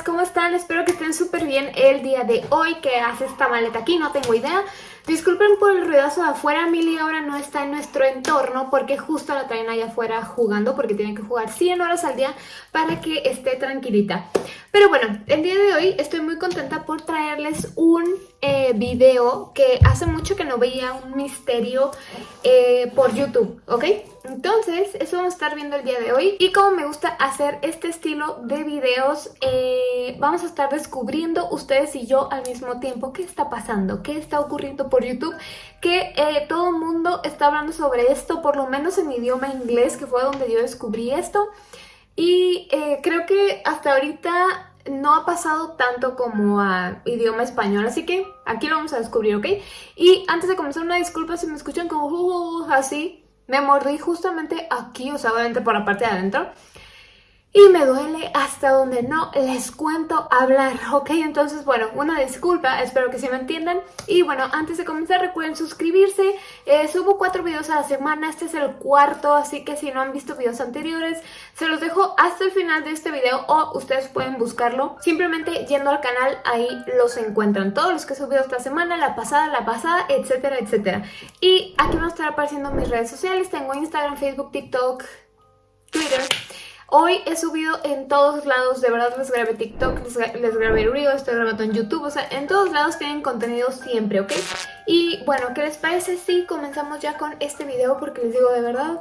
¿cómo están? Espero que estén súper bien el día de hoy. ¿Qué hace esta maleta aquí? No tengo idea. Disculpen por el ruidazo de afuera, Milly ahora no está en nuestro entorno porque justo la traen allá afuera jugando porque tiene que jugar 100 horas al día para que esté tranquilita. Pero bueno, el día de hoy estoy muy contenta por traerles un eh, video que hace mucho que no veía un misterio eh, por YouTube, ¿ok? Entonces, eso vamos a estar viendo el día de hoy y como me gusta hacer este estilo de videos, eh, vamos a estar descubriendo ustedes y yo al mismo tiempo qué está pasando, qué está ocurriendo por YouTube, que todo el mundo está hablando sobre esto, por lo menos en idioma inglés, que fue donde yo descubrí esto. Y eh, creo que hasta ahorita no ha pasado tanto como a idioma español, así que aquí lo vamos a descubrir, ¿ok? Y antes de comenzar, una disculpa si me escuchan como uh, así, me mordí justamente aquí, o sea, obviamente por la parte de adentro y me duele hasta donde no les cuento hablar, ¿ok? Entonces, bueno, una disculpa, espero que se me entiendan. Y bueno, antes de comenzar recuerden suscribirse, eh, subo cuatro videos a la semana, este es el cuarto, así que si no han visto videos anteriores, se los dejo hasta el final de este video o ustedes pueden buscarlo simplemente yendo al canal, ahí los encuentran. Todos los que he subido esta semana, la pasada, la pasada, etcétera, etcétera. Y aquí van a estar apareciendo mis redes sociales, tengo Instagram, Facebook, TikTok, Twitter... Hoy he subido en todos lados, de verdad les grabé TikTok, les, grabé Reel, estoy grabando en YouTube, o sea, en todos lados tienen contenido siempre, ¿ok? Y bueno, ¿qué les parece si comenzamos ya con este video? Porque les digo, de verdad,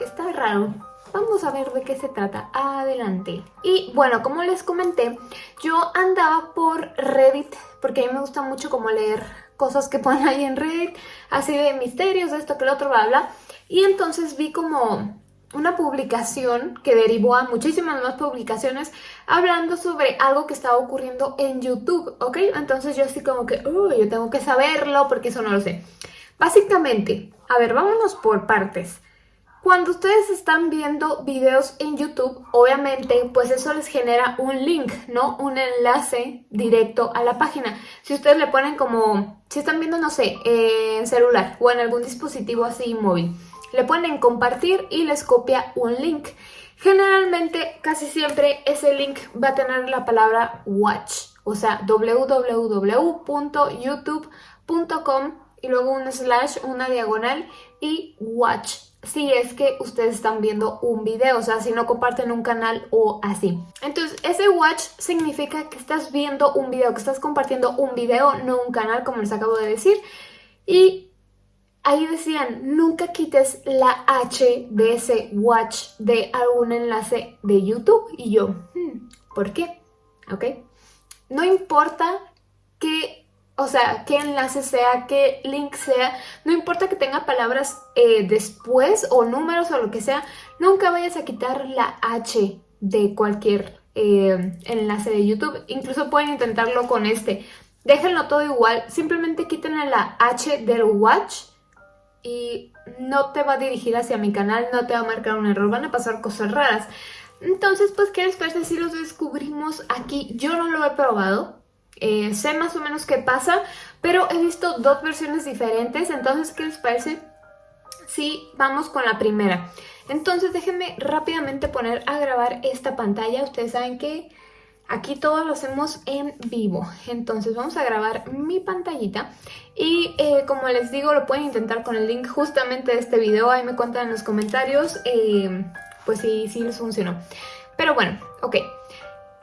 está raro. Vamos a ver de qué se trata. Adelante. Y bueno, como les comenté, yo andaba por Reddit, porque a mí me gusta mucho como leer cosas que ponen ahí en Reddit, así de misterios, de esto, que lo otro, bla, bla. Y entonces vi como una publicación que derivó a muchísimas más publicaciones hablando sobre algo que estaba ocurriendo en YouTube, ¿ok? Entonces yo así como que, yo tengo que saberlo porque eso no lo sé. Básicamente, a ver, vámonos por partes. Cuando ustedes están viendo videos en YouTube, obviamente, pues eso les genera un link, ¿no? Un enlace directo a la página. Si ustedes le ponen como, si están viendo, no sé, en celular o en algún dispositivo así móvil, le ponen compartir y les copia un link. Generalmente, casi siempre, ese link va a tener la palabra watch, o sea, www.youtube.com y luego un slash, una diagonal y watch si es que ustedes están viendo un video, o sea, si no comparten un canal o así. Entonces, ese watch significa que estás viendo un video, que estás compartiendo un video, no un canal, como les acabo de decir. Y ahí decían, nunca quites la H de ese watch de algún enlace de YouTube. Y yo, hmm, ¿por qué? ¿Ok? No importa qué, o sea, qué enlace sea, qué link sea, no importa que tenga palabras eh, después o números o lo que sea, nunca vayas a quitar la H de cualquier eh, enlace de YouTube. Incluso pueden intentarlo con este. Déjenlo todo igual, simplemente quítenle la H del watch y no te va a dirigir hacia mi canal, no te va a marcar un error, van a pasar cosas raras. Entonces, pues, ¿qué les parece si los descubrimos aquí? Yo no lo he probado, eh, sé más o menos qué pasa, pero he visto dos versiones diferentes, entonces, ¿qué les parece si vamos con la primera? Entonces, déjenme rápidamente poner a grabar esta pantalla, ustedes saben que Aquí todo lo hacemos en vivo, entonces vamos a grabar mi pantallita y eh, como les digo lo pueden intentar con el link justamente de este video, ahí me cuentan en los comentarios eh, pues si, si les funcionó. Pero bueno, ok,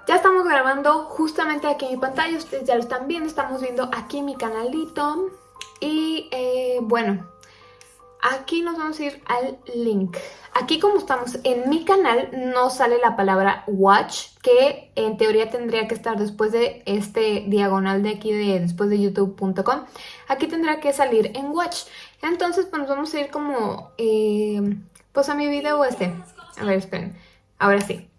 ya estamos grabando justamente aquí mi pantalla, ustedes ya lo están viendo, estamos viendo aquí mi canalito. Y eh, bueno, Aquí nos vamos a ir al link. Aquí como estamos en mi canal no sale la palabra watch, que en teoría tendría que estar después de este diagonal de aquí, de después de youtube.com. Aquí tendría que salir en watch. Entonces pues nos vamos a ir como, eh, pues a mi video este. A ver, esperen. Ahora sí.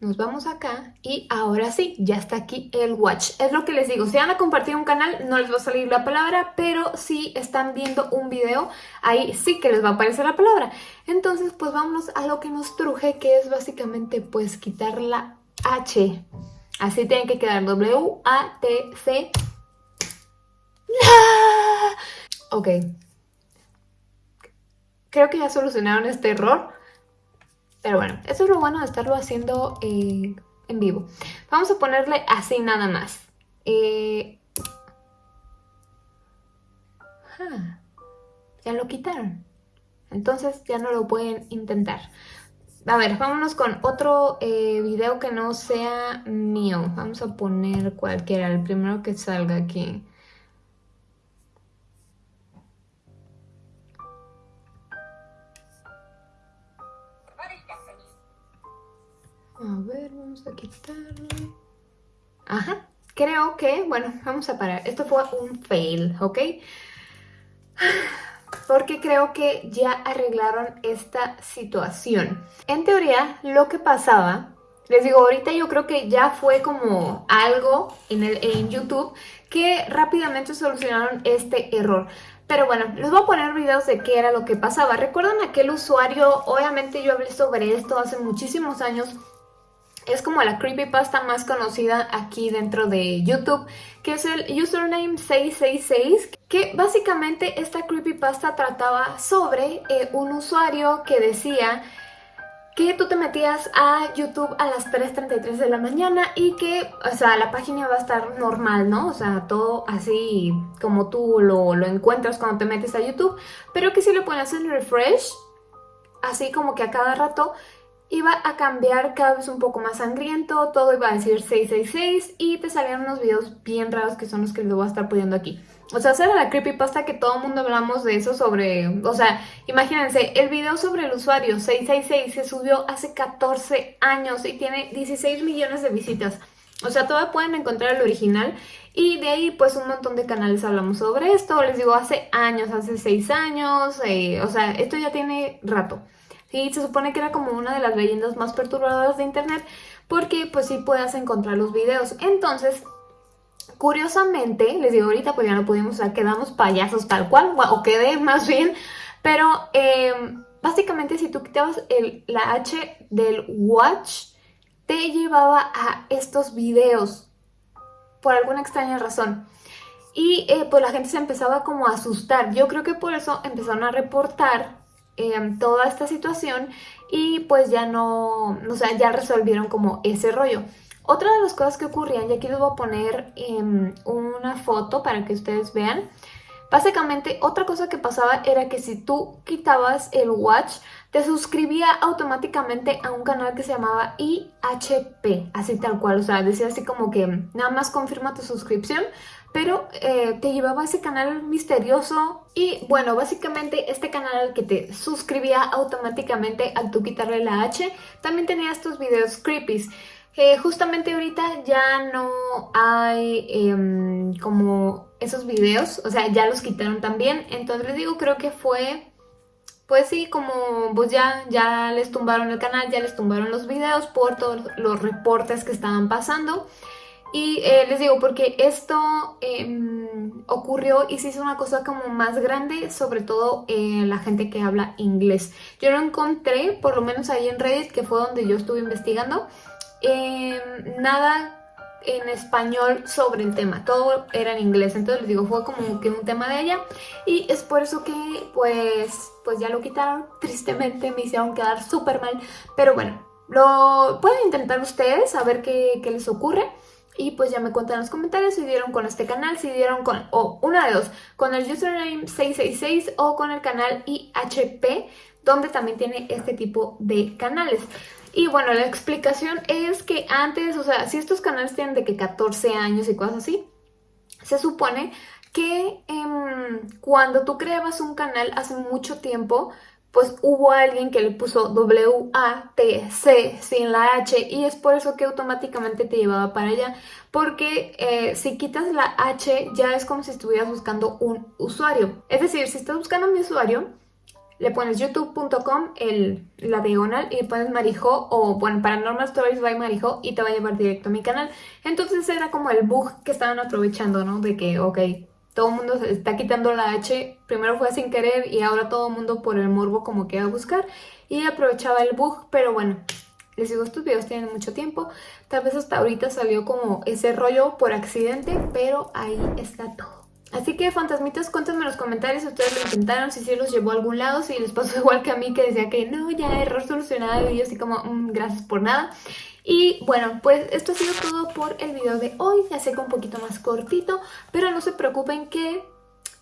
Nos vamos acá y ahora sí, ya está aquí el watch. Es lo que les digo, si van a compartir un canal no les va a salir la palabra, pero si están viendo un video, ahí sí que les va a aparecer la palabra. Entonces pues vámonos a lo que nos truje, que es básicamente pues quitar la H. Así tiene que quedar W-A-T-C. Ok. Creo que ya solucionaron este error Pero bueno, eso es lo bueno de estarlo haciendo eh, en vivo. Vamos a ponerle así nada más. Eh, ah, ya lo quitaron. Entonces ya no lo pueden intentar. A ver, vámonos con otro eh, video que no sea mío. Vamos a poner cualquiera, el primero que salga aquí. A ver, vamos a quitarlo. Ajá, creo que, bueno, vamos a parar. Esto fue un fail, ¿ok? Porque creo que ya arreglaron esta situación. En teoría, lo que pasaba, les digo, ahorita yo creo que ya fue como algo en, el, en YouTube que rápidamente solucionaron este error. Pero bueno, les voy a poner videos de qué era lo que pasaba. ¿Recuerdan aquel usuario? Obviamente yo hablé sobre esto hace muchísimos años es como la creepypasta más conocida aquí dentro de YouTube, que es el username 666, que básicamente esta creepypasta trataba sobre eh, un usuario que decía que tú te metías a YouTube a las 3.33 de la mañana y que, o sea, la página va a estar normal, ¿no? O sea, todo así como tú lo, lo encuentras cuando te metes a YouTube, pero que si le pones el refresh, así como que a cada rato iba a cambiar cada vez un poco más sangriento, todo iba a decir 666 y te salían unos videos bien raros que son los que les voy a estar poniendo aquí. O sea, esa era la creepypasta que todo el mundo hablamos de eso sobre... O sea, imagínense, el video sobre el usuario 666 se subió hace 14 años y tiene 16 millones de visitas. O sea, todavía pueden encontrar el original y de ahí pues un montón de canales hablamos sobre esto. Les digo, hace años, hace 6 años, eh, o sea, esto ya tiene rato. Sí, se supone que era como una de las leyendas más perturbadoras de internet porque pues sí puedas encontrar los videos. Entonces, curiosamente, les digo ahorita pues ya no pudimos, o sea, quedamos payasos tal cual, o quedé más bien, pero em, básicamente si tú quitabas la H del watch, te llevaba a estos videos por alguna extraña razón. Y eh, pues la gente se empezaba como a asustar. Yo creo que por eso empezaron a reportar Em, toda esta situación y pues ya no, o sea, ya resolvieron como ese rollo. Otra de las cosas que ocurrían, y aquí les voy a poner em, una foto para que ustedes vean, Básicamente, otra cosa que pasaba era que si tú quitabas el watch, te suscribía automáticamente a un canal que se llamaba IHP, así tal cual, o sea, decía así como que nada más confirma tu suscripción, pero eh, te llevaba a ese canal misterioso y bueno, básicamente este canal que te suscribía automáticamente al tú quitarle la H, también tenía estos videos creepies. Eh, justamente ahorita ya no hay em, como esos videos, o sea, ya los quitaron también, entonces les digo, creo que fue, pues sí, como pues ya, ya les tumbaron el canal, ya les tumbaron los videos por todos los reportes que estaban pasando. Y eh, les digo, porque esto em, ocurrió y se hizo una cosa como más grande, sobre todo en la gente que habla inglés. Yo lo encontré, por lo menos ahí en Reddit, que fue donde yo estuve investigando, em, nada en español sobre el tema, todo era en inglés, entonces les digo, fue como que un tema de ella y es por eso que pues, pues ya lo quitaron, tristemente me hicieron quedar súper mal, pero bueno, lo pueden intentar ustedes a ver qué les ocurre. Y pues ya me cuentan en los comentarios si dieron con este canal, si dieron con, o una de dos, con el username 666 o con el canal IHP, donde también tiene este tipo de canales. Y bueno, la explicación es que antes, o sea, si estos canales tienen de que 14 años y cosas así, se supone que em, cuando tú creabas un canal hace mucho tiempo, pues hubo alguien que le puso W-A-T-C sin la H y es por eso que automáticamente te llevaba para allá. Porque eh, si quitas la H ya es como si estuvieras buscando un usuario. Es decir, si estás buscando mi usuario, le pones youtube.com, la diagonal, y pones Marijo, o bueno, Paranormal Stories by Marijo, y te va a llevar directo a mi canal. Entonces era como el bug que estaban aprovechando, ¿no? De que, ok, todo el mundo se está quitando la H, primero fue sin querer y ahora todo el mundo por el morbo como que a buscar y aprovechaba el bug, pero bueno, les digo, estos videos tienen mucho tiempo, tal vez hasta ahorita salió como ese rollo por accidente, pero ahí está todo. Así que fantasmitas, cuéntenme en los comentarios si ustedes lo intentaron, si sí los llevó a algún lado, si les pasó igual que a mí que decía que no, ya error solucionado y yo así como, mm, gracias por nada. Y bueno, pues esto ha sido todo por el video de hoy, ya sé que un poquito más cortito, pero no se preocupen que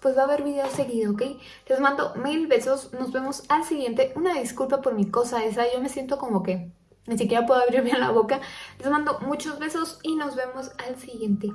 pues va a haber video seguido, ¿ok? Les mando mil besos, nos vemos al siguiente. Una disculpa por mi cosa esa, yo me siento como que ni siquiera puedo abrir bien la boca. Les mando muchos besos y nos vemos al siguiente.